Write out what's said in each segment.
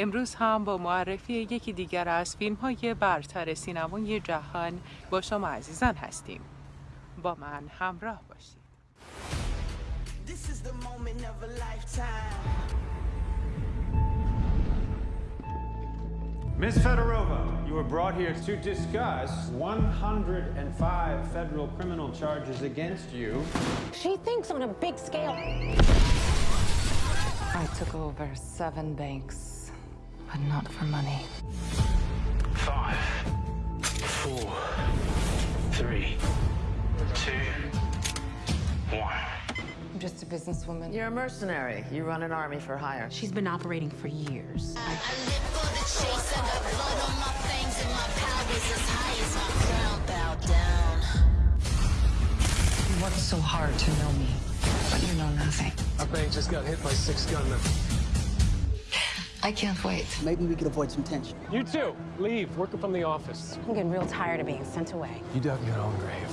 امروز هم با معرفی یکی دیگر از فیلم های برتر سینمای جهان با شما عزیزان هستیم با من همراه باشید Ms. Fedorova, you were brought here to discuss 105 federal criminal charges against you. She thinks on a big scale. I took over seven banks, but not for money. Five, four, three, two, one. I'm just a businesswoman. You're a mercenary. You run an army for hire. She's been operating for years. You worked so hard to know me, but you know nothing. Our bank just got hit by six gunmen. I can't wait. Maybe we could avoid some tension. You too. Leave. Working from the office. I'm getting real tired of being sent away. You dug your own grave.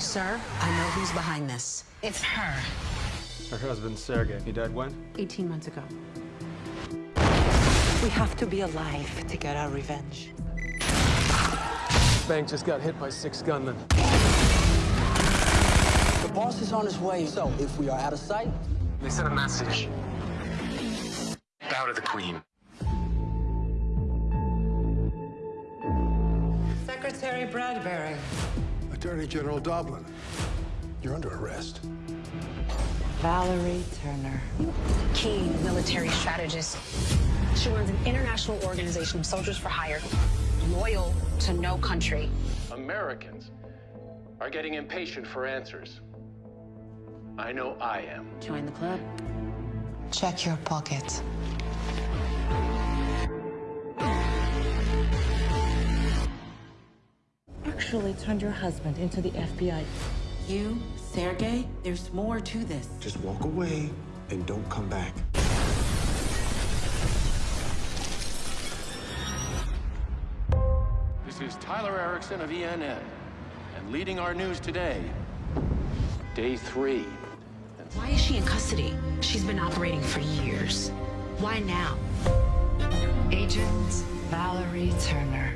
Sir, I know who's behind this. It's her. Her husband, Sergey. He died when? 18 months ago. We have to be alive to get our revenge. Bank just got hit by six gunmen. The boss is on his way, so if we are out of sight, They sent a message. Bow to the queen. Secretary Bradbury. Attorney General Doblin, you're under arrest. Valerie Turner. Keen military strategist. She runs an international organization of soldiers for hire, loyal to no country. Americans are getting impatient for answers. I know I am. Join the club. Check your pocket. Actually turned your husband into the FBI. You, Sergey, there's more to this. Just walk away and don't come back. This is Tyler Erickson of ENN, and leading our news today, day three. Why is she in custody? She's been operating for years. Why now? Agent Valerie Turner.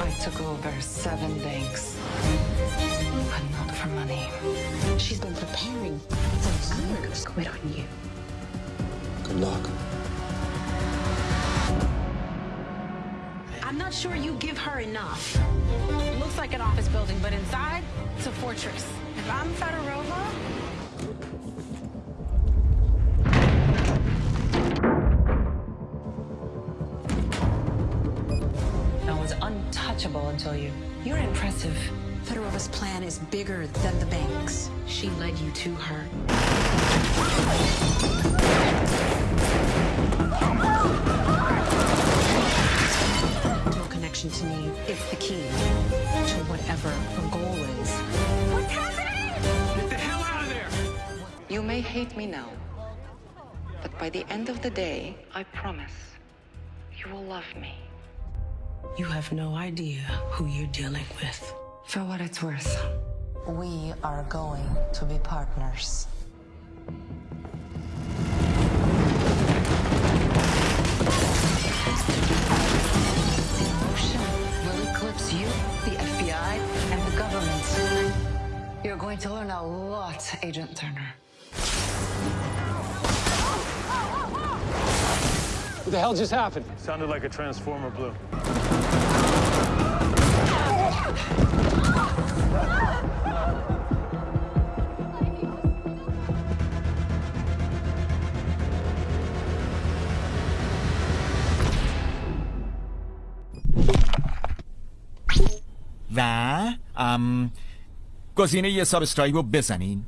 I took over seven banks, but not for money. She's been preparing for years. Quit on you. Good luck. Not sure you give her enough. It looks like an office building, but inside, it's a fortress. If I'm Fedorova, I was untouchable until you. You're impressive. Fedorova's plan is bigger than the banks. she led you to her. No connection to me. It's the key to whatever her goal is. What's happening? Get the hell out of there! You may hate me now, but by the end of the day, I promise, you will love me. You have no idea who you're dealing with. For what it's worth, we are going to be partners. Agent Turner. What the hell just happened? Sounded like a transformer blew. Um, گزینه سابسکرایب رو بزنین.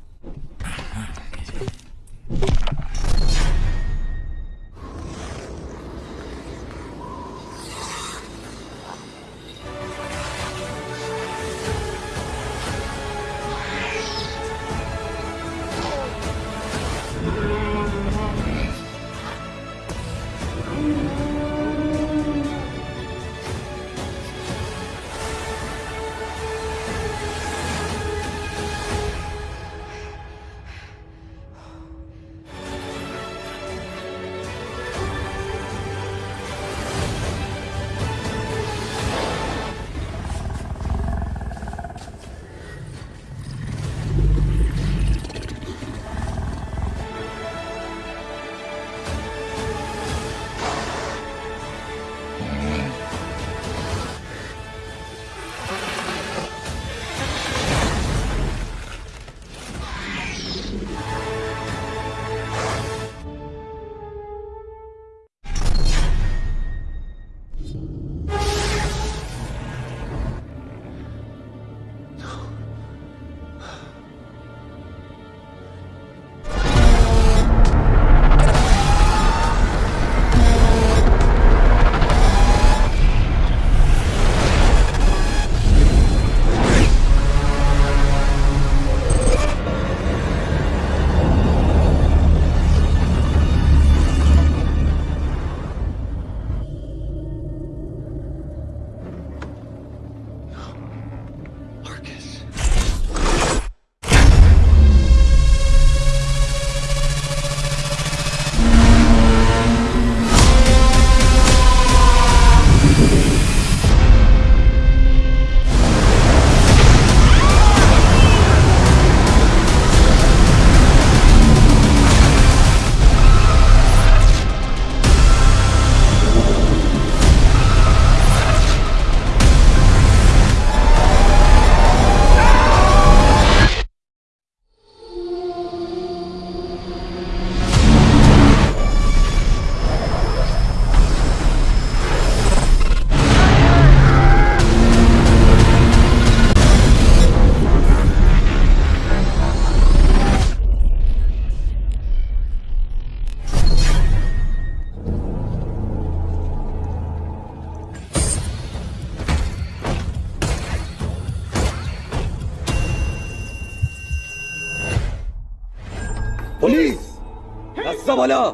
دستا بالا!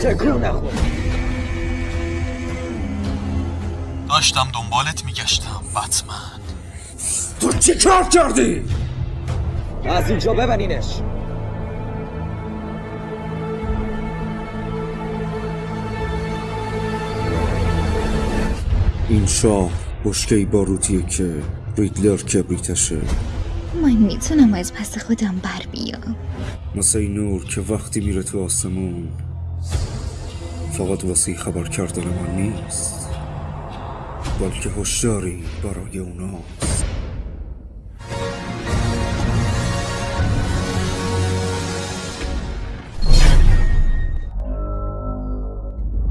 تکون نخور داشتم دنبالت میگشتم بتمن. تو چی کار کردی؟ از اینجا ببنینش این شاه بشکه باروتیه که ریدلر کبریتشه. من می‌تونم از پس خودم بر بیام. مثل این نور که وقتی میره تو آسمون فقط واسه خبر کردن من نیست. بلکه هشداری برای اوناست.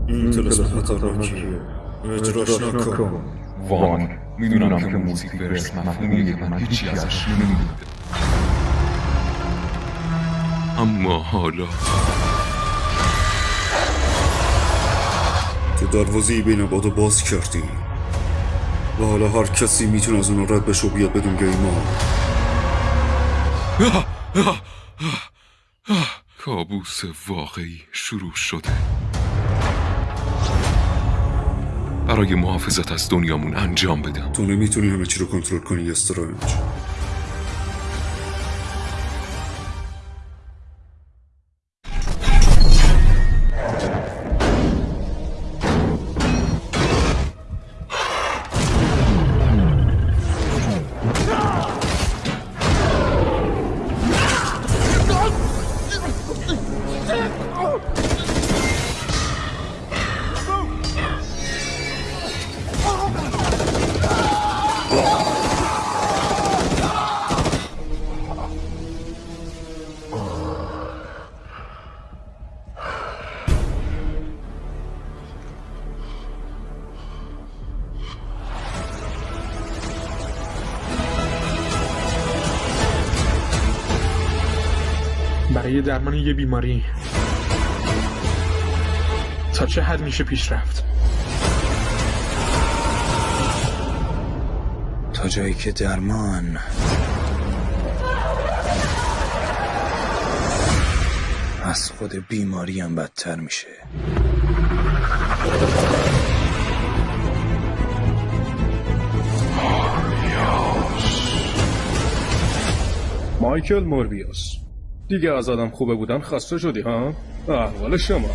این تلسم خطرناکیه. اجراش نکن. وان. می‌دونم که موزیک ورس مفهومیه که من هیچی ازش نمی‌دونم. اما حالا تو دروازه بین بادو باز کردی. و حالا هر کسی می‌تونه از اون رد بشه و بیاد بدون گیما کابوس واقعی شروع شده. برای محافظت از دنیامون انجام بدم. تو نمی‌تونی همه چی رو کنترل کنی استرنج برای درمان یه بیماری. تا چه حد میشه پیش رفت؟ تا جایی که درمان. از خود بیماری هم بدتر میشه. مایکل موربیوس. دیگه از آدم خوبه بودن خسته شدی ها؟ احوال شما